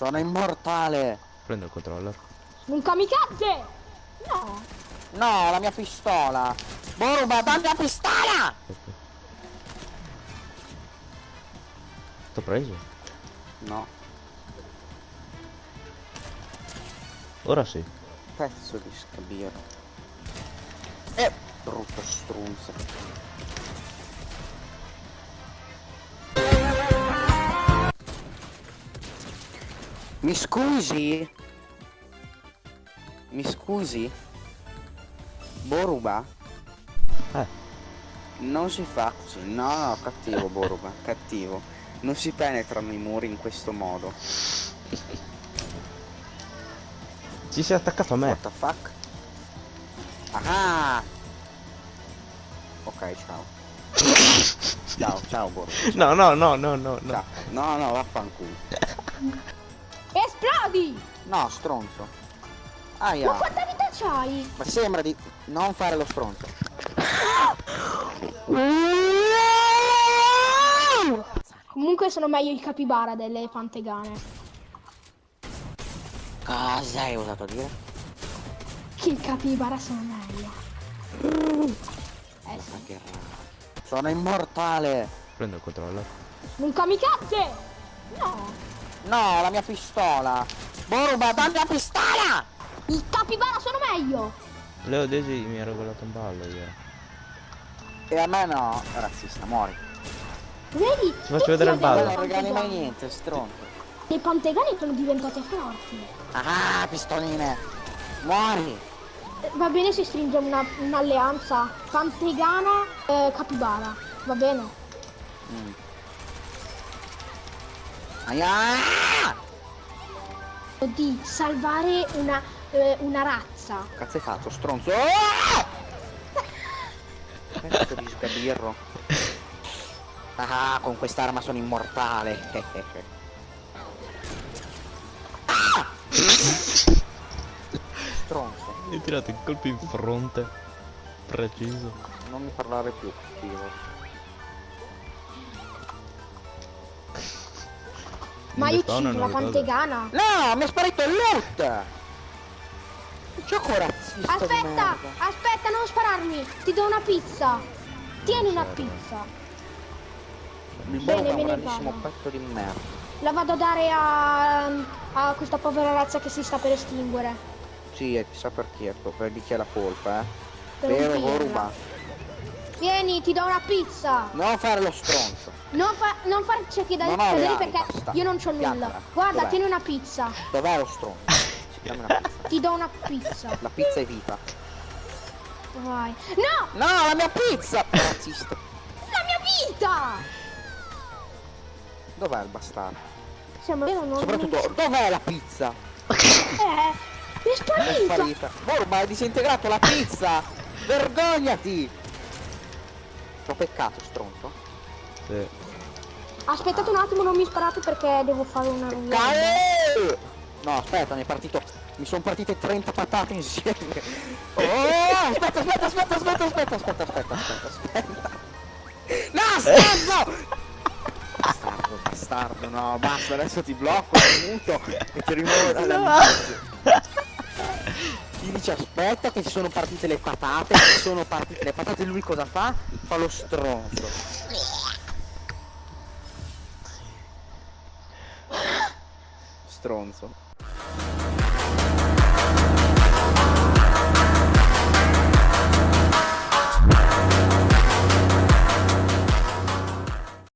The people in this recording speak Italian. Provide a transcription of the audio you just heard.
Sono immortale! Prendo il controller. Un kamikaze! No! No, la mia pistola! Boruba, dammi la pistola! T'ho preso. No, Ora sì. pezzo di scabiero. Eh, brutto strunzo. Mi scusi? Mi scusi? Boruba? Eh. Non si fa così, no, no, cattivo Boruba, cattivo. Non si penetrano i muri in questo modo. Ci sei attaccato a me. What the fuck? Ah! Ok, ciao. ciao, ciao Boruba. No, no, no, no, no, no. Ciao. No, no, vaffanculo. Esplodi! No, stronzo. Ma Aia. quanta vita c'hai? Ma sembra di non fare lo stronzo. Comunque sono meglio i capibara delle pantegane. Cosa hai osato dire? Che i capibara sono meglio. Eh sì. Ma. Sono immortale. Prendo il controller. Un kamikaze! No! No, la mia pistola. Boruba, dammi la pistola! I capibara sono meglio! Leo Desi mi ha regolato un ballo ieri. E a me no. Razzista, muori. Vedi? Ti faccio vedere il ballo. non regali mai niente, stronzo. Le pantegane sono diventate forti. Ah, pistoline. Muori. Eh, Va bene se stringiamo una- un'alleanza pantegana eh, capibara. Va bene? Mm. Aia! Di salvare una, eh, una razza. Cazzo hai fatto, stronzo? Ah! Pezzo di sgabirro. Ah, con quest'arma sono immortale. Ah! Stronzo, Mi hai tirato il colpo in fronte. Preciso. non mi parlare più, cattivo. Ma Mi io ucciso la pantegana. No, mi è sparito il loot! Gioco razzista di Aspetta, aspetta, non spararmi. Ti do una pizza. Tieni una pizza. Il Bene, è un me ne vado. pezzo di merda. La vado a dare a, a questa povera razza che si sta per estinguere. Sì, e chissà perché, per di chi è la colpa, eh. Per un Vero, pirla. Boruba? Vieni, ti do una pizza. Non fare lo stronzo. Non, fa, non farci chiedere Non le cadere ali, perché basta. io non c'ho nulla. Guarda, tieni una pizza. Dov'è lo stronzo? Dammi una pizza. Ti do una pizza. La pizza è vita. Vai. No, No, la mia pizza! Razzista. la mia vita. Dov'è il bastardo? Siamo vero non Soprattutto, dov'è la pizza? Eh, è È sparita. sparita. Borba, hai disintegrato la pizza! Vergognati! T'ho peccato, stronzo. Sì. Aspettate un attimo, non mi sparate perché devo fare una. Cae! No, aspetta, mi è partito. Mi sono partite 30 patate insieme. Oh, aspetta, aspetta, aspetta, aspetta, aspetta, aspetta, aspetta, aspetta, aspetta. No, stronzo! Bastardo, bastardo, no, basta, adesso ti blocco, ti muto e ti rimuovo dall'amicizia. Gli dice aspetta che ci sono partite le patate, ci sono partite le patate, lui cosa fa? Fa lo stronzo. Stronzo.